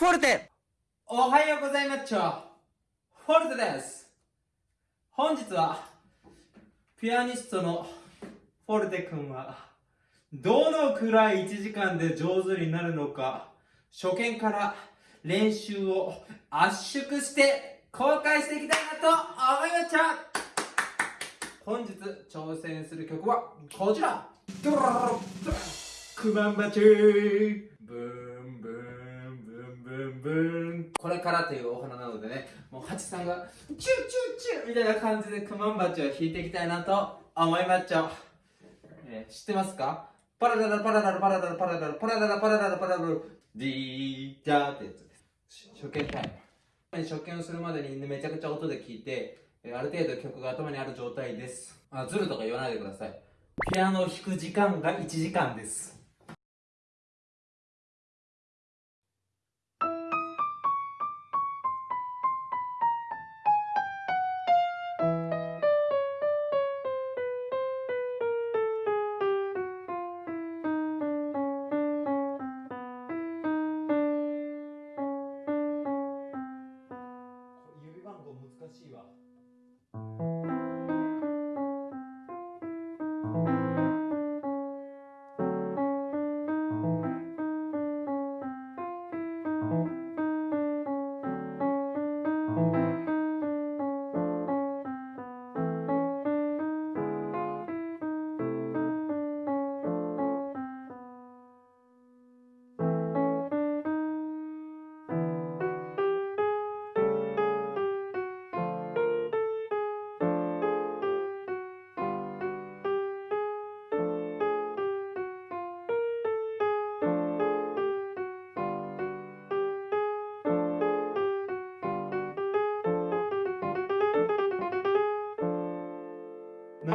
フォルテ。おはようございますフォルテです。本日はピアニストのフォルテ君はどのくらい1時間で上手になるのか初見から練習を圧縮して公開していきたいなと思いました本日挑戦する曲はこちら。クマンバチブンブンンブンブン。これからというお花なのでねもうハチさんがチューチューチューみたいな感じでクマンバチを弾いていきたいなと思いまっちゃう、えー、知ってますか？パラダラパラダラパラダラパラダラパラダラパラダラパラダラディーダーってやつです。初見タイム。初見をするまでにめちゃくちゃ音で聞いてある程度曲が頭にある状態です。あズルとか言わないでください。ピアノを弾く時間が1時間です。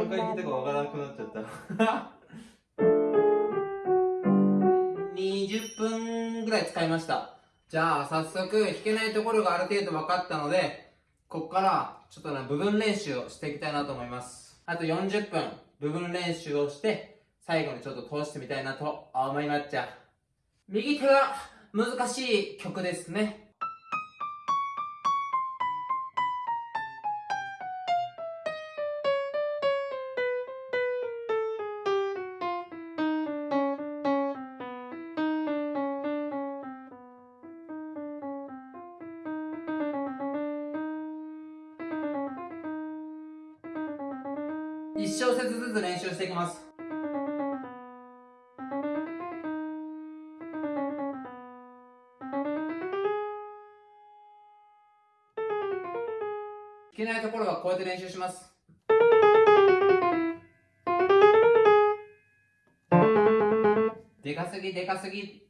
何回聞いたかわからなくなっちゃった。20分ぐらい使いました。じゃあ早速弾けないところがある程度分かったのでここからちょっとね部分練習をしていきたいなと思います。あと40分部分練習をして最後にちょっと通してみたいなと思いまっちゃ右手が難しい曲ですね。1小節ずつ練習していきます。弾けないところはこうやって練習します。でかすぎでかすぎ。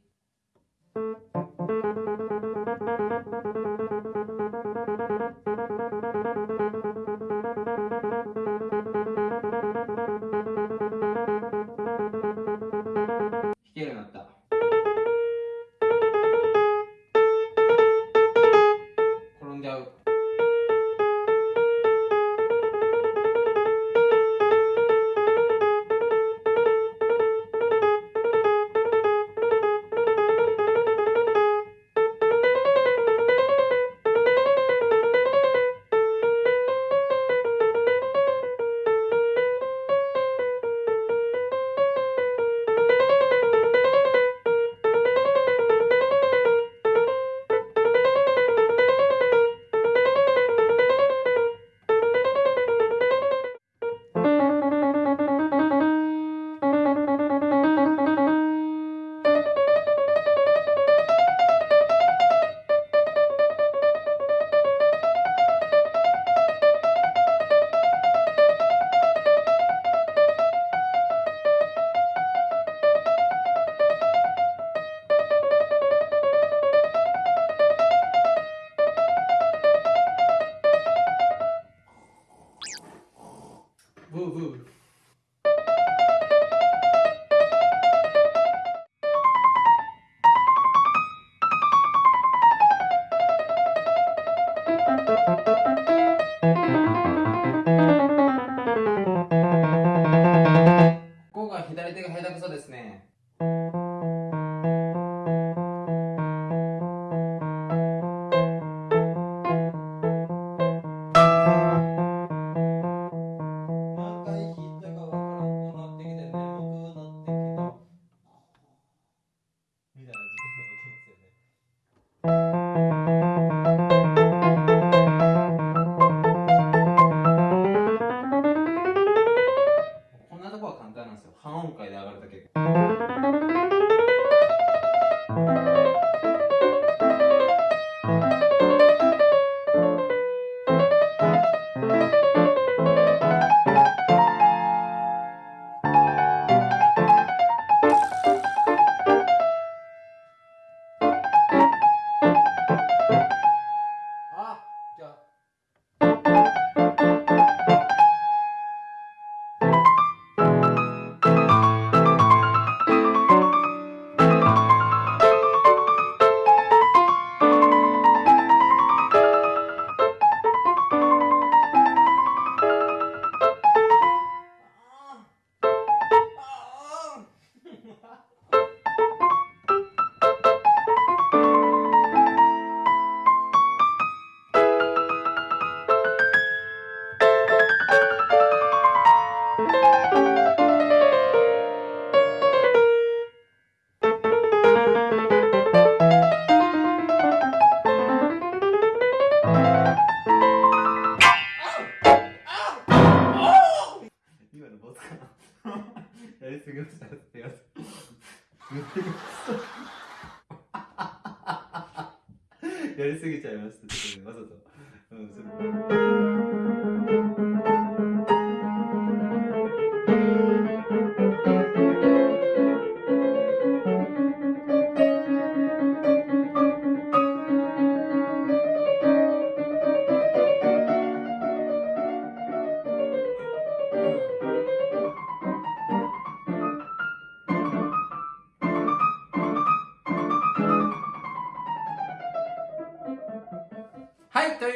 ちゃいましたちょっとねわざと。うんそれ。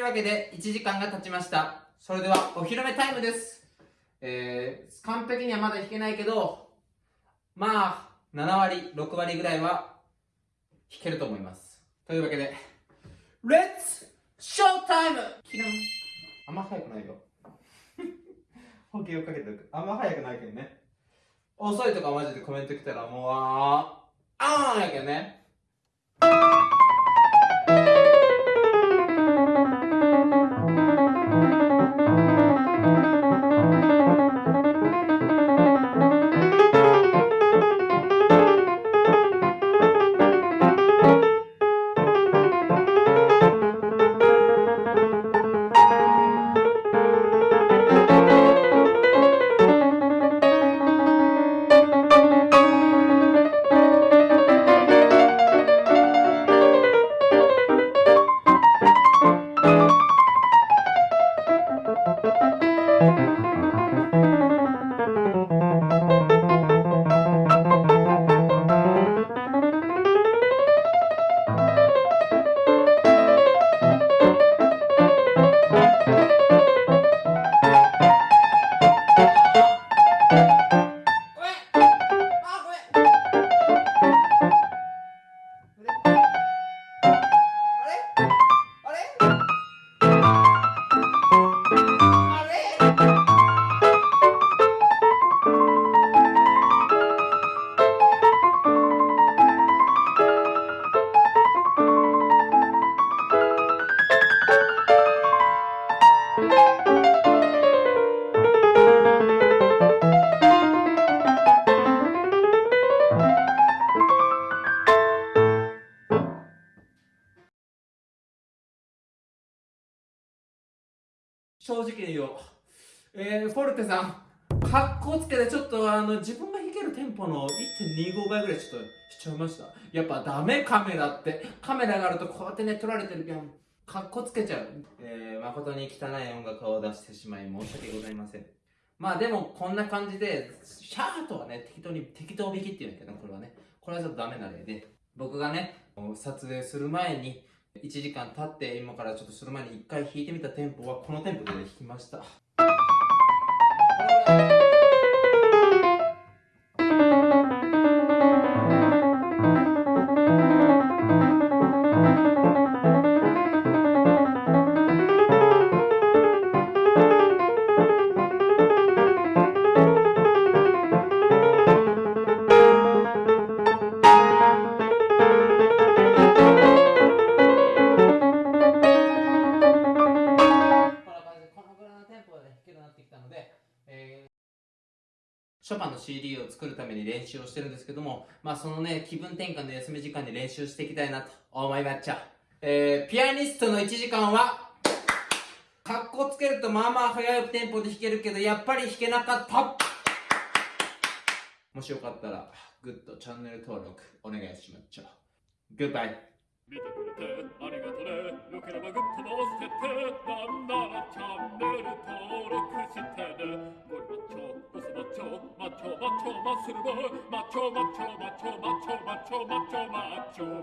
い、というわけで1時間が経ちました。それではお披露目タイムです。えー、完璧にはまだ弾けないけど、まあ、7割、6割ぐらいは弾けると思います。というわけで、レッツショータイムキランあんま早くないよ。補給をかけておく。あんま早くないけどね。遅いとかマジでコメント来たらもう、あー、あーんやけどね。正直に言おう。えー、フォルテさん、かっこつけてちょっとあの自分が弾けるテンポの1.25倍ぐらいちょっとしちゃいました。やっぱダメカメラって。カメラがあるとこうやってね、撮られてるけん、かっこつけちゃう。えー、誠に汚い音楽を出してしまい申し訳ございません。まあでもこんな感じで、シャーとはね、適当に、適当弾きっていうんだけど、これはね。これはちょっとダメな例で、僕がね、撮影する前に、1時間経って今からちょっとその前に1回弾いてみたテンポはこのテンポで弾きました。ショパンの CD を作るために練習をしてるんですけども、まあそのね、気分転換の休み時間に練習していきたいなと思いまっちゃ。えー、ピアニストの1時間は、かっこつけるとまあまあ速いテンポで弾けるけど、やっぱり弾けなかったもしよかったら、グッドチャンネル登録お願いしまっちゃ。グッバイ。見てくれてありがとねよければグッドも押してってなんならチャンネル登録してねゴリマッチョオスマッチョマッチョマッチョマッスルボ